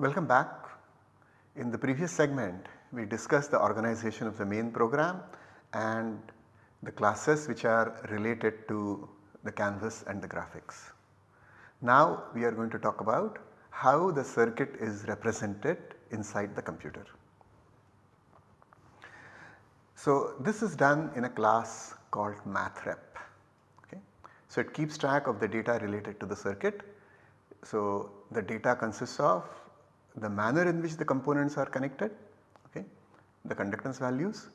Welcome back. In the previous segment we discussed the organization of the main program and the classes which are related to the canvas and the graphics. Now we are going to talk about how the circuit is represented inside the computer. So this is done in a class called mathrep. Okay. So it keeps track of the data related to the circuit. So the data consists of the manner in which the components are connected, okay, the conductance values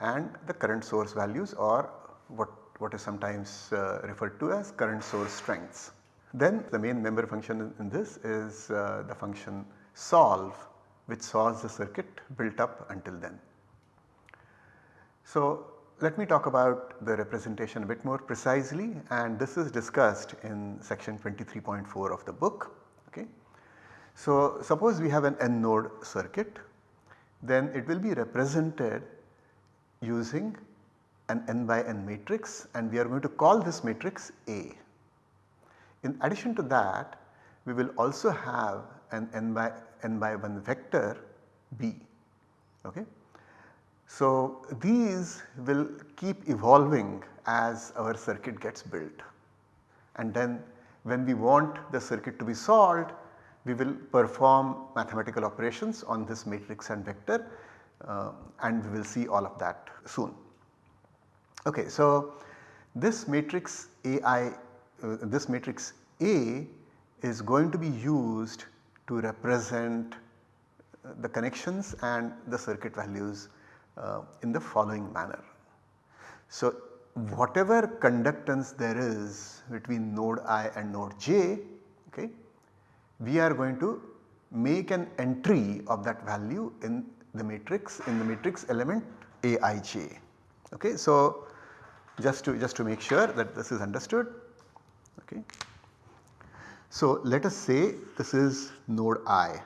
and the current source values or what, what is sometimes uh, referred to as current source strengths. Then the main member function in this is uh, the function solve which solves the circuit built up until then. So let me talk about the representation a bit more precisely and this is discussed in section 23.4 of the book. So suppose we have an n node circuit then it will be represented using an n by n matrix and we are going to call this matrix A. In addition to that we will also have an n by n by 1 vector B. Okay. So these will keep evolving as our circuit gets built and then when we want the circuit to be solved we will perform mathematical operations on this matrix and vector uh, and we will see all of that soon. Okay, so this matrix AI, uh, this matrix A is going to be used to represent uh, the connections and the circuit values uh, in the following manner. So whatever conductance there is between node i and node j, okay, we are going to make an entry of that value in the matrix in the matrix element aij. Okay. So, just to just to make sure that this is understood. Okay. So, let us say this is node i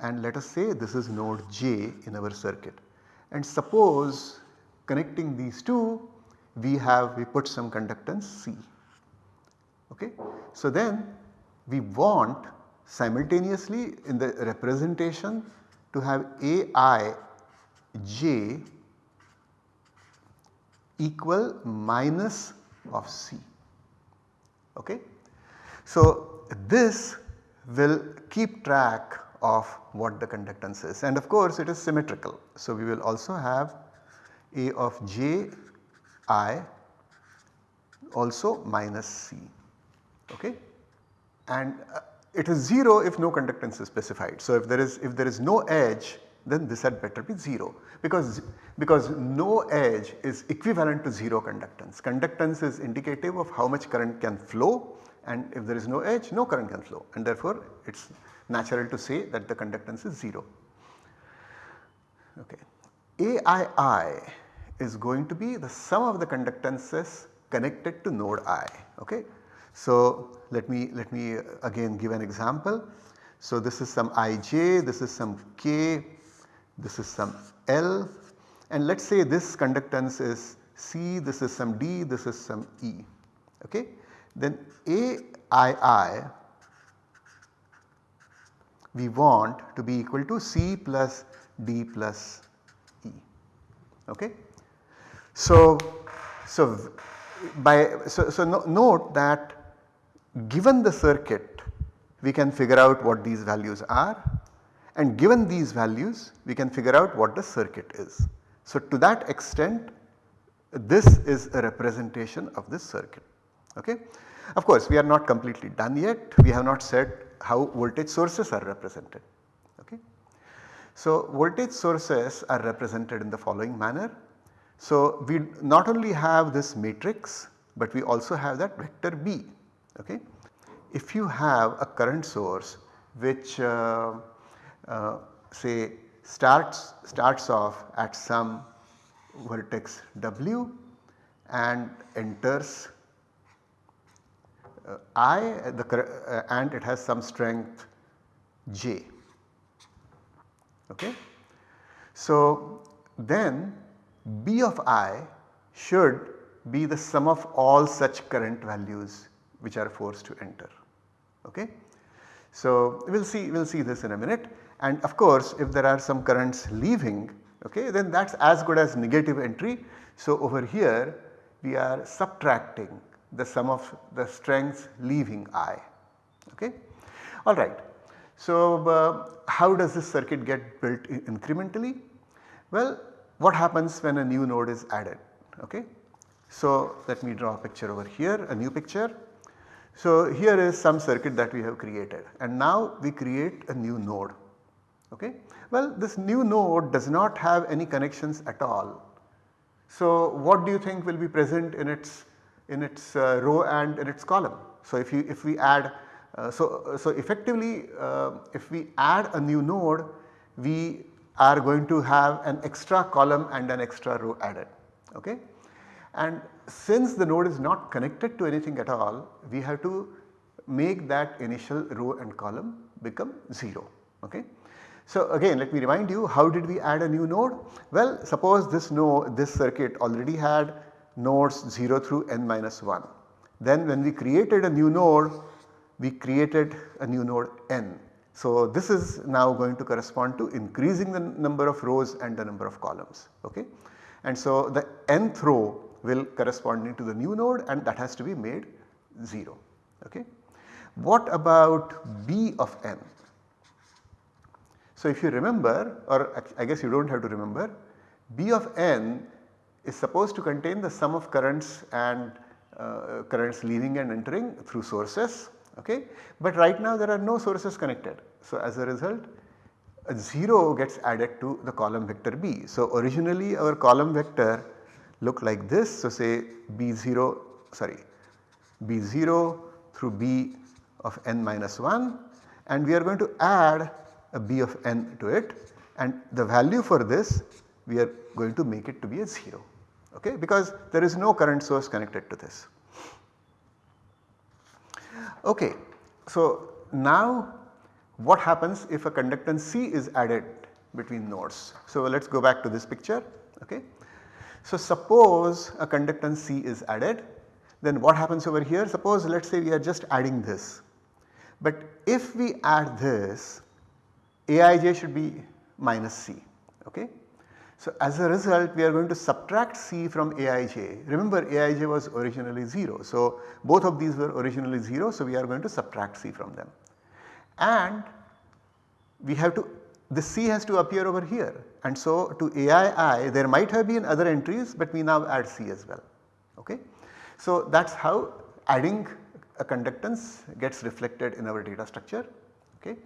and let us say this is node j in our circuit and suppose connecting these two we have we put some conductance C. Okay. So, then we want simultaneously in the representation to have Aij equal minus of C. Okay. So, this will keep track of what the conductance is and of course it is symmetrical. So, we will also have A of j i also minus C. Okay. And uh, it is 0 if no conductance is specified. So, if there is if there is no edge then this had better be 0 because, because no edge is equivalent to 0 conductance. Conductance is indicative of how much current can flow and if there is no edge no current can flow and therefore it is natural to say that the conductance is 0. Okay. AII is going to be the sum of the conductances connected to node i. Okay. So, let me let me uh, again give an example. So, this is some ij, this is some k, this is some L and let us say this conductance is C, this is some D, this is some E. Okay. Then AII we want to be equal to C plus D plus E. Okay. So, so by so, so no, note that given the circuit we can figure out what these values are and given these values we can figure out what the circuit is. So to that extent this is a representation of this circuit. Okay. Of course we are not completely done yet we have not said how voltage sources are represented. Okay. So voltage sources are represented in the following manner. So we not only have this matrix but we also have that vector B. Okay. If you have a current source which uh, uh, say starts, starts off at some vertex w and enters uh, i the uh, and it has some strength j. Okay. So, then b of i should be the sum of all such current values which are forced to enter. Okay. So, we will see we will see this in a minute and of course if there are some currents leaving okay then that is as good as negative entry. So, over here we are subtracting the sum of the strengths leaving I okay. Alright. So, uh, how does this circuit get built incrementally? Well, what happens when a new node is added okay. So, let me draw a picture over here a new picture. So, here is some circuit that we have created and now we create a new node okay. Well this new node does not have any connections at all. So, what do you think will be present in its in its uh, row and in its column? So, if you if we add uh, so, so effectively uh, if we add a new node we are going to have an extra column and an extra row added okay. And since the node is not connected to anything at all we have to make that initial row and column become 0 okay. So again let me remind you how did we add a new node? Well suppose this node this circuit already had nodes 0 through n minus 1. Then when we created a new node we created a new node n. So this is now going to correspond to increasing the number of rows and the number of columns okay. And so the nth row will corresponding to the new node and that has to be made 0 okay. What about b of n? So if you remember or I guess you do not have to remember b of n is supposed to contain the sum of currents and uh, currents leaving and entering through sources okay. But right now there are no sources connected. So as a result a 0 gets added to the column vector b. So originally our column vector looked like this. So say b0 sorry b0 through b of n minus 1 and we are going to add a b of n to it and the value for this we are going to make it to be a 0 okay because there is no current source connected to this. Okay. So, now what happens if a conductance C is added between nodes. So, let us go back to this picture. Okay. So, suppose a conductance C is added then what happens over here suppose let us say we are just adding this. But if we add this Aij should be minus C. Okay. So, as a result we are going to subtract C from Aij. Remember Aij was originally 0. So, both of these were originally 0. So, we are going to subtract C from them. And we have to the C has to appear over here and so to Aii there might have been other entries but we now add C as well. Okay. So, that is how adding a conductance gets reflected in our data structure. Okay.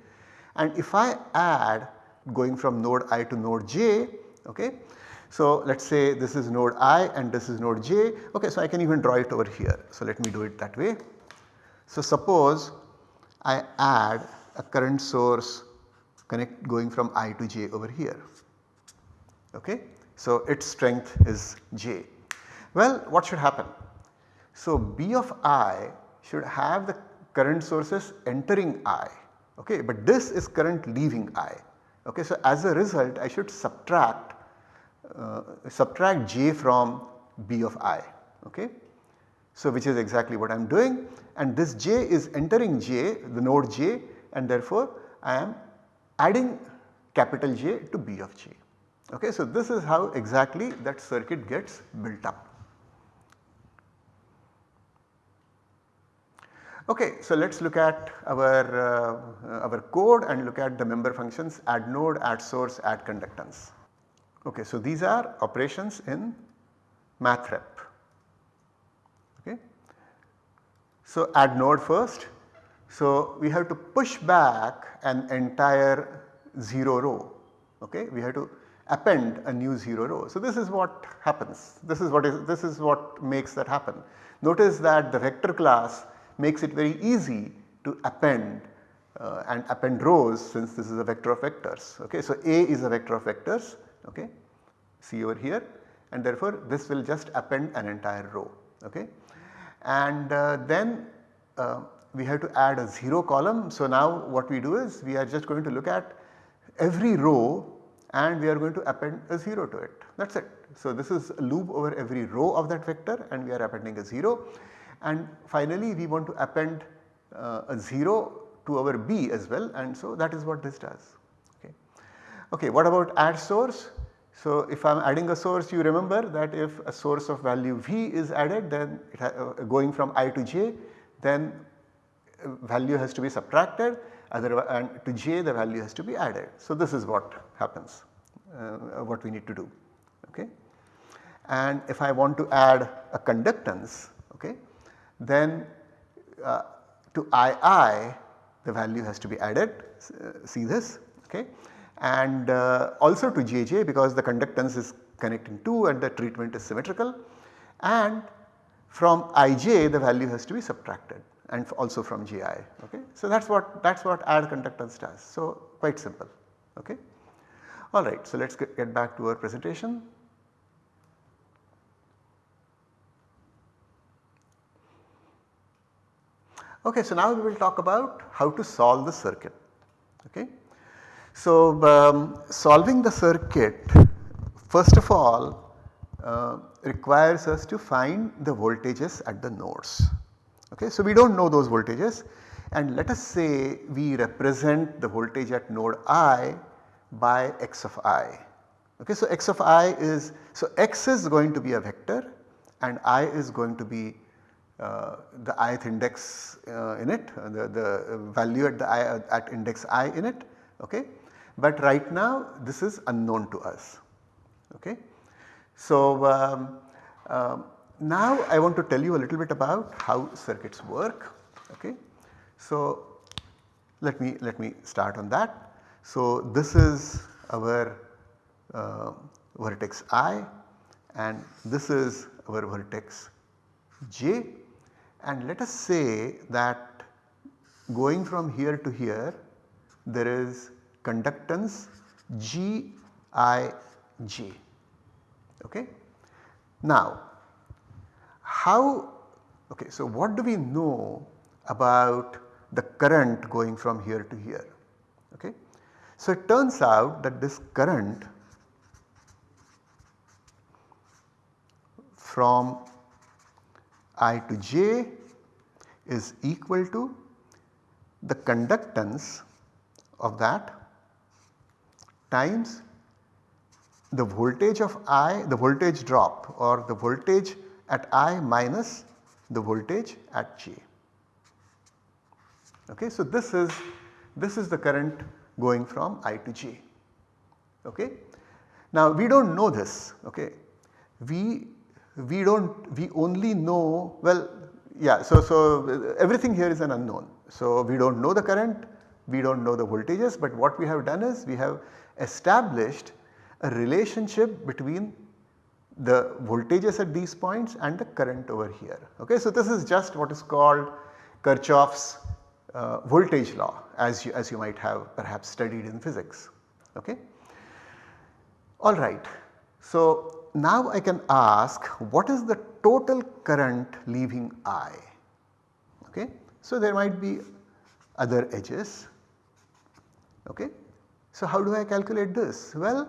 And if I add going from node i to node j okay. So let us say this is node i and this is node j okay so I can even draw it over here. So let me do it that way. So suppose I add a current source connect going from i to j over here okay. So its strength is j. Well what should happen? So b of i should have the current sources entering i okay but this is current leaving i okay. So as a result I should subtract uh, subtract j from b of i okay. So which is exactly what I am doing and this j is entering j the node j and therefore I am adding capital J to b of j okay. So this is how exactly that circuit gets built up. Okay, so let us look at our, uh, our code and look at the member functions add node, add source, add conductance. Okay, so these are operations in mathrep. Okay. So add node first. So we have to push back an entire 0 row. Okay. We have to append a new 0 row. So this is what happens. This is what is this is what makes that happen. Notice that the vector class makes it very easy to append uh, and append rows since this is a vector of vectors. Okay. So A is a vector of vectors okay, see over here and therefore this will just append an entire row. Okay. And uh, then uh, we have to add a 0 column. So now what we do is we are just going to look at every row and we are going to append a 0 to it that is it. So this is a loop over every row of that vector and we are appending a 0 and finally we want to append uh, a 0 to our B as well and so that is what this does. Okay, okay what about add source? So if I am adding a source you remember that if a source of value V is added then uh, going from i to j then value has to be subtracted and to j the value has to be added. So this is what happens uh, what we need to do okay. And if I want to add a conductance okay then uh, to II the value has to be added uh, see this okay and uh, also to JJ because the conductance is connecting 2 and the treatment is symmetrical and from Ij the value has to be subtracted and also from GI. Okay. So that is what that is what add conductance does. So quite simple. Okay. Alright, so let us get, get back to our presentation. Okay, so now we will talk about how to solve the circuit. Okay. So um, solving the circuit first of all uh, requires us to find the voltages at the nodes. Okay. So we do not know those voltages and let us say we represent the voltage at node i by x of i. Okay, so x of i is, so x is going to be a vector and i is going to be uh, the ith index uh, in it, uh, the, the value at the i at index i in it. Okay. But right now this is unknown to us. Okay. So um, um, now I want to tell you a little bit about how circuits work. Okay. So let me let me start on that. So this is our uh, vertex i and this is our vertex j and let us say that going from here to here there is conductance G I J. Okay. Now how okay so what do we know about the current going from here to here okay. So it turns out that this current from I to j is equal to the conductance of that times the voltage of I the voltage drop or the voltage at I minus the voltage at j. Okay, so this is this is the current going from I to j. Okay. Now we do not know this okay. We we do not we only know well yeah so so everything here is an unknown. So we do not know the current we do not know the voltages but what we have done is we have established a relationship between the voltages at these points and the current over here. Okay, so this is just what is called Kirchhoff's uh, voltage law as you, as you might have perhaps studied in physics. Okay. Alright, so now I can ask what is the total current leaving I? Okay. So there might be other edges. Okay. So how do I calculate this? Well,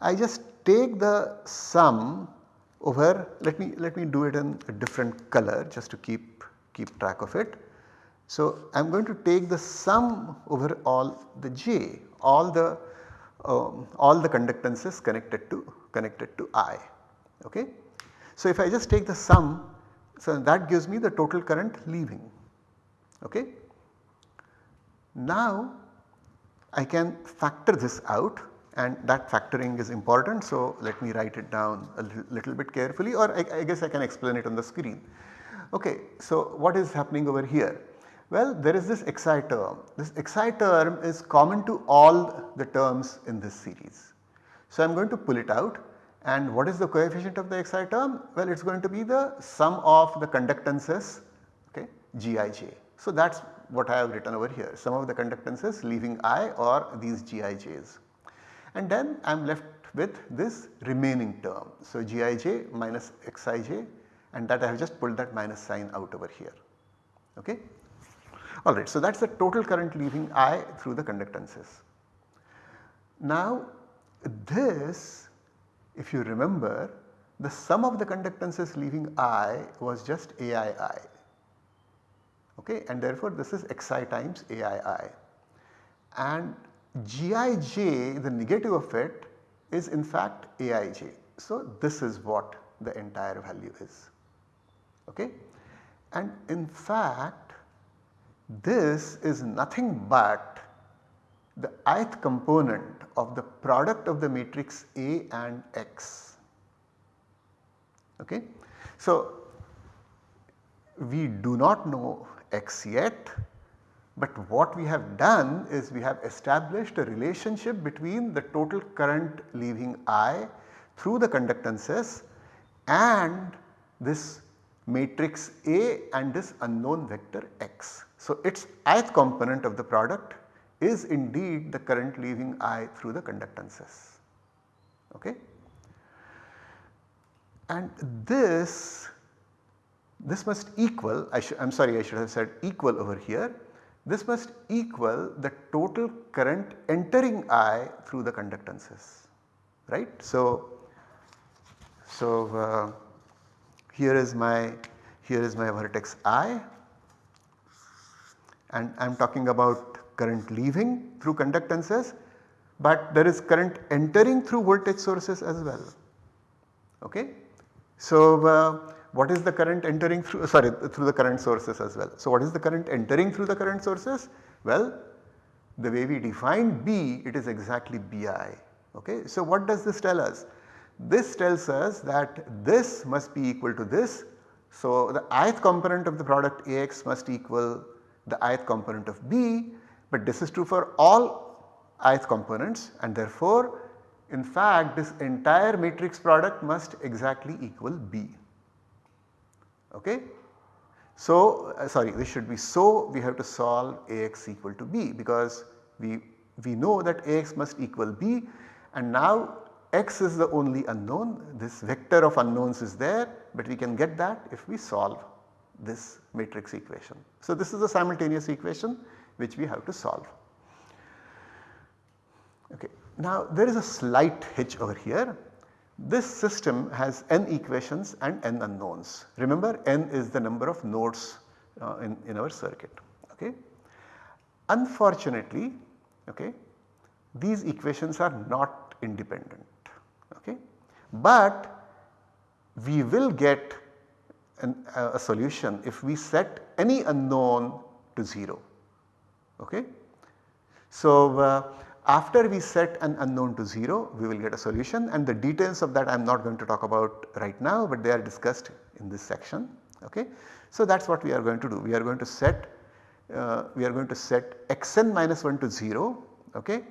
I just take the sum over let me let me do it in a different color just to keep keep track of it. So I am going to take the sum over all the j all the um, all the conductances connected to connected to I. Okay. So if I just take the sum so that gives me the total current leaving. Okay. Now I can factor this out and that factoring is important. So let me write it down a little, bit carefully or I, I, guess I can explain it on the screen. Okay, so what is happening over here? Well, there is this xi term. This xi term is common to all the terms in this series. So I am going to pull it out and what is the coefficient of the xi term? Well, it is going to be the sum of the conductances okay, Gij. So that is what I have written over here some of the conductances leaving I or these Gij's and then I am left with this remaining term. So Gij minus Xij and that I have just pulled that minus sign out over here. Okay. Alright, so that is the total current leaving I through the conductances. Now this if you remember the sum of the conductances leaving I was just AII. okay and therefore this is xi times aii and gij the negative of it is in fact aij. So this is what the entire value is okay and in fact this is nothing but the ith component of the product of the matrix A and X. Okay. So, we do not know X yet, but what we have done is we have established a relationship between the total current leaving I through the conductances and this matrix A and this unknown vector x. So, its ith component of the product is indeed the current leaving I through the conductances. Okay. And this, this must equal I am sorry I should have said equal over here this must equal the total current entering I through the conductances right. So, so uh, here is my here is my vertex I and I am talking about current leaving through conductances but there is current entering through voltage sources as well. Okay. So, uh, what is the current entering through sorry through the current sources as well. So, what is the current entering through the current sources? Well, the way we define B it is exactly Bi. Okay. So, what does this tell us? This tells us that this must be equal to this. So, the ith component of the product Ax must equal the ith component of B, but this is true for all ith components and therefore in fact this entire matrix product must exactly equal B. Okay. So, uh, sorry this should be so we have to solve Ax equal to B because we, we know that Ax must equal B and now x is the only unknown this vector of unknowns is there but we can get that if we solve this matrix equation. So, this is a simultaneous equation which we have to solve. Okay. Now, there is a slight hitch over here. This system has n equations and n unknowns. Remember n is the number of nodes uh, in, in our circuit. Okay. Unfortunately, okay, these equations are not independent okay. But we will get an, uh, a solution if we set any unknown to 0 okay. So uh, after we set an unknown to 0 we will get a solution and the details of that I am not going to talk about right now but they are discussed in this section okay. So that is what we are going to do we are going to set uh, we are going to set xn minus 1 to 0 okay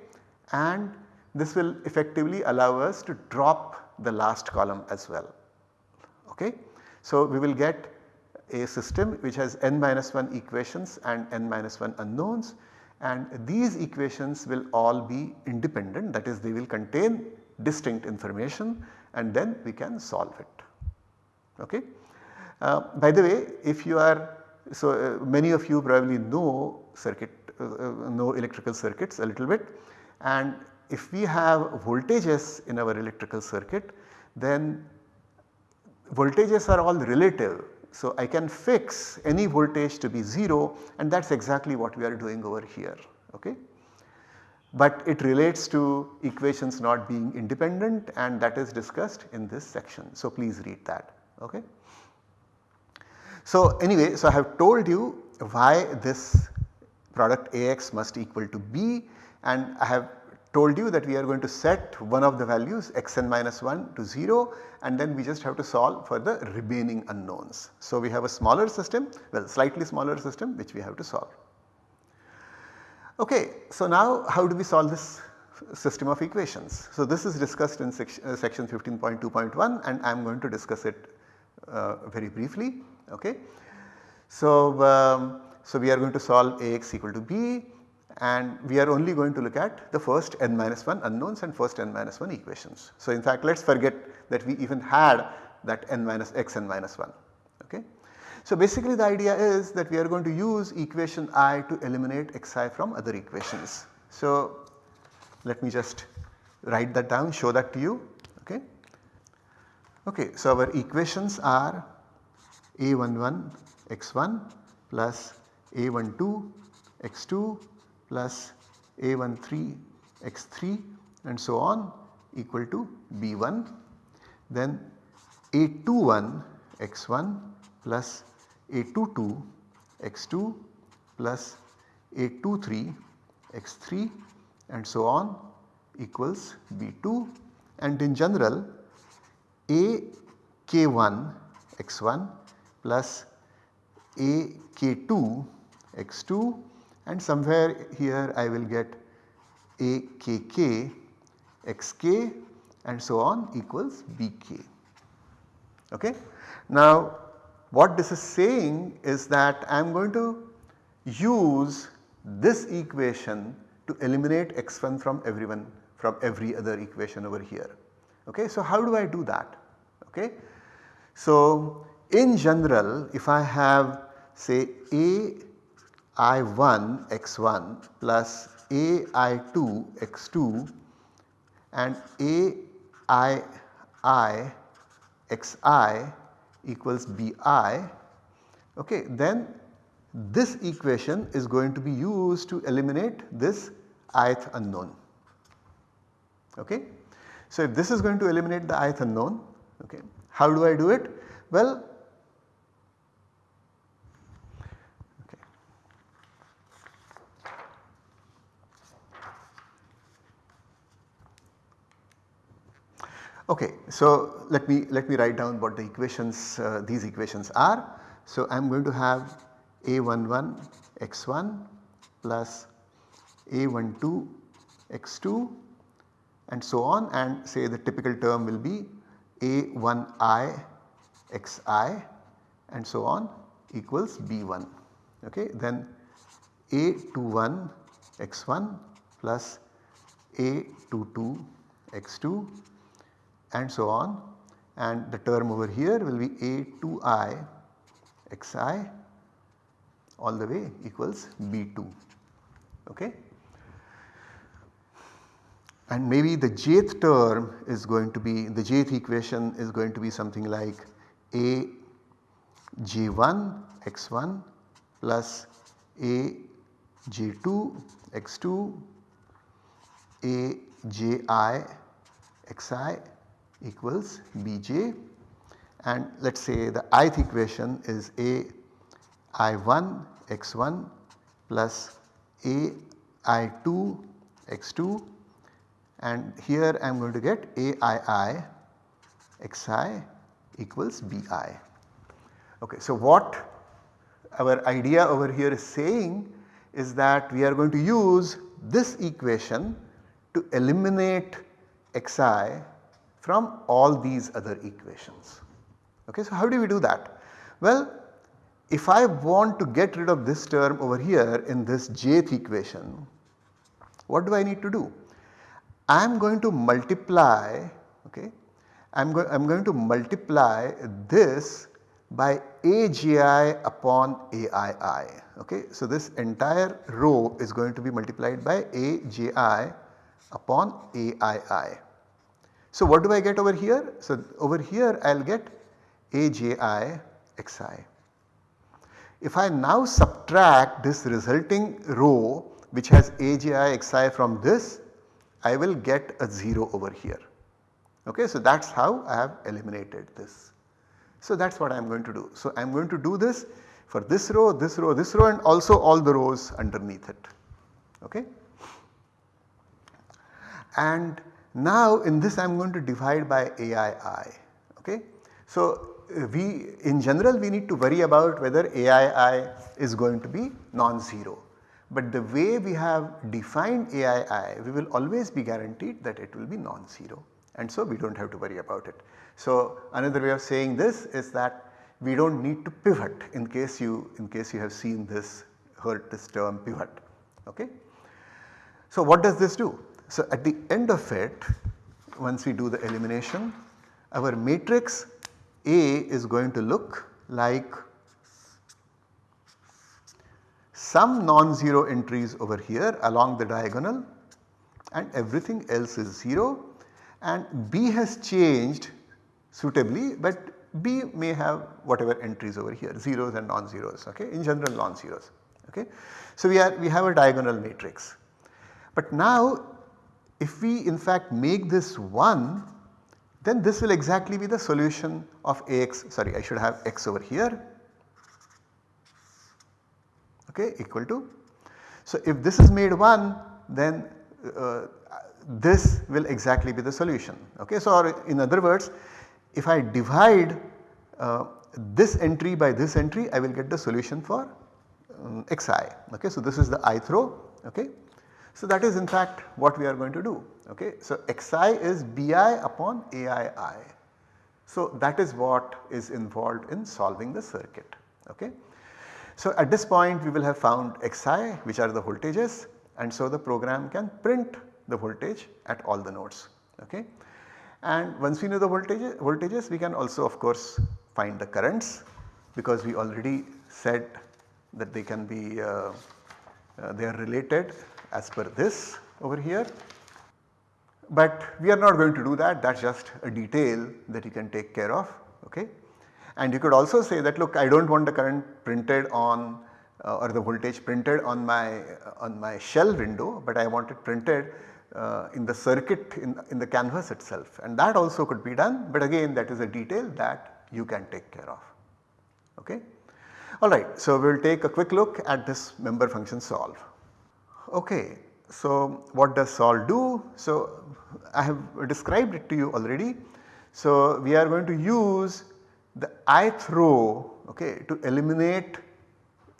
and this will effectively allow us to drop the last column as well. Okay. So, we will get a system which has n minus 1 equations and n minus 1 unknowns and these equations will all be independent that is they will contain distinct information and then we can solve it. Okay. Uh, by the way if you are so uh, many of you probably know circuit uh, uh know electrical circuits a little bit and if we have voltages in our electrical circuit then voltages are all relative. So, I can fix any voltage to be 0 and that is exactly what we are doing over here. Okay. But it relates to equations not being independent and that is discussed in this section. So, please read that. Okay. So, anyway, so I have told you why this product Ax must equal to B and I have told you that we are going to set one of the values xn minus 1 to 0 and then we just have to solve for the remaining unknowns. So, we have a smaller system well slightly smaller system which we have to solve. Okay, so now how do we solve this system of equations? So, this is discussed in section, uh, section 15.2.1 and I am going to discuss it uh, very briefly. Okay. So, um, so we are going to solve Ax equal to B and we are only going to look at the first n minus 1 unknowns and first n minus 1 equations. So, in fact let us forget that we even had that n minus x n minus 1. Okay. So, basically the idea is that we are going to use equation i to eliminate xi from other equations. So, let me just write that down show that to you. Okay. Okay, so our equations are a11 x1 plus A12 x2 plus A13 x3 and so on equal to B1. Then A21 x1 plus A22 x2 plus A23 x3 and so on equals B2 and in general A k1 x1 plus A k2 x2 and somewhere here I will get A kk xk and so on equals bk. Okay? Now what this is saying is that I am going to use this equation to eliminate x1 from everyone from every other equation over here. Okay? So how do I do that? Okay? So in general if I have say a i1 x1 plus a i2 x2 and a i i xi equals bi okay then this equation is going to be used to eliminate this ith unknown okay. So if this is going to eliminate the ith unknown okay how do I do it? Well Okay, so let me let me write down what the equations uh, these equations are. So I am going to have a11 x1 plus a12 x2 and so on and say the typical term will be a1i xi and so on equals b1 okay then a21 x1 plus a22 x2 and so on and the term over here will be A2i xi all the way equals B2 okay. And maybe the jth term is going to be the jth equation is going to be something like A j1 x1 plus A j2 x2 A xi equals Bj and let us say the ith equation is A i1 x1 plus A i2 x2 and here I am going to get A i i xi equals Bi. Okay, so what our idea over here is saying is that we are going to use this equation to eliminate xi from all these other equations. Okay, so how do we do that? Well, if I want to get rid of this term over here in this jth equation, what do I need to do? I am going to multiply, okay, I am, go I am going to multiply this by AGI upon AII. Okay. So, this entire row is going to be multiplied by AGI upon AII. So what do I get over here? So over here I will get AJI xi. If I now subtract this resulting row which has AJI xi from this I will get a 0 over here. Okay, so that is how I have eliminated this. So that is what I am going to do. So I am going to do this for this row, this row, this row and also all the rows underneath it. Okay. And now in this I am going to divide by AII. Okay. So uh, we in general we need to worry about whether AII is going to be non-zero. But the way we have defined AII we will always be guaranteed that it will be non-zero and so we do not have to worry about it. So another way of saying this is that we do not need to pivot in case you in case you have seen this heard this term pivot. Okay. So what does this do? So at the end of it once we do the elimination our matrix A is going to look like some non-zero entries over here along the diagonal and everything else is 0 and B has changed suitably but B may have whatever entries over here zeros and non-zeros okay in general non-zeros Okay. So, we are we have a diagonal matrix. But now if we in fact make this 1 then this will exactly be the solution of Ax sorry I should have x over here okay equal to. So, if this is made 1 then uh, this will exactly be the solution okay. So, or in other words if I divide uh, this entry by this entry I will get the solution for um, xi okay. So, this is the ith row okay. So, that is in fact what we are going to do okay. So, xi is bi upon aii. So, that is what is involved in solving the circuit okay. So, at this point we will have found xi which are the voltages and so the program can print the voltage at all the nodes okay. And once we know the voltage, voltages we can also of course find the currents because we already said that they can be uh, uh, they are related as per this over here. But we are not going to do that that is just a detail that you can take care of okay. And you could also say that look I do not want the current printed on uh, or the voltage printed on my uh, on my shell window but I want it printed uh, in the circuit in, in the canvas itself and that also could be done but again that is a detail that you can take care of okay. Alright, so we will take a quick look at this member function solve. Okay, so what does solve do? So I have described it to you already. So we are going to use the ith row okay, to eliminate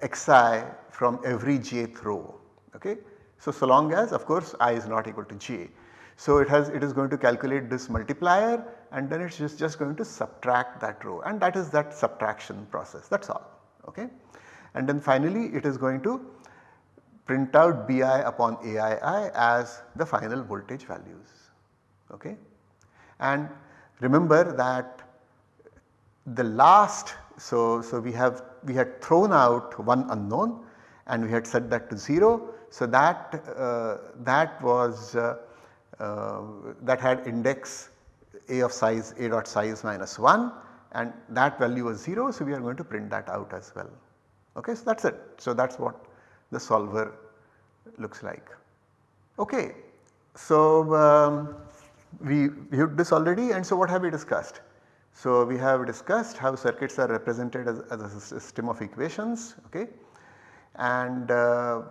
xi from every jth row. Okay. So, so long as of course i is not equal to j. So it has it is going to calculate this multiplier and then it is just, just going to subtract that row and that is that subtraction process that is all okay. And then finally it is going to print out Bi upon Aii as the final voltage values okay. And remember that the last so, so we have we had thrown out one unknown and we had set that to 0. So that uh, that was uh, uh, that had index a of size a dot size minus 1 and that value was 0. So, we are going to print that out as well. Okay, so that is it. So, that is what the solver looks like. Okay. So, um, we viewed this already and so what have we discussed? So, we have discussed how circuits are represented as, as a system of equations okay and uh,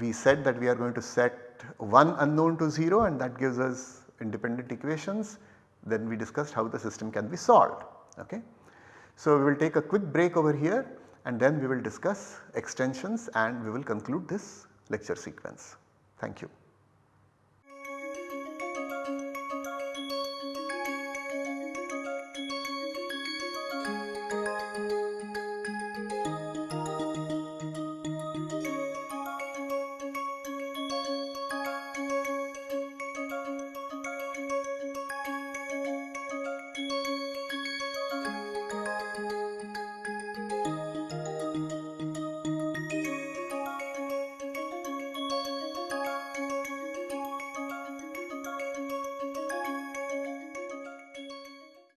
we said that we are going to set one unknown to 0 and that gives us independent equations then we discussed how the system can be solved okay. So we will take a quick break over here and then we will discuss extensions and we will conclude this lecture sequence. Thank you.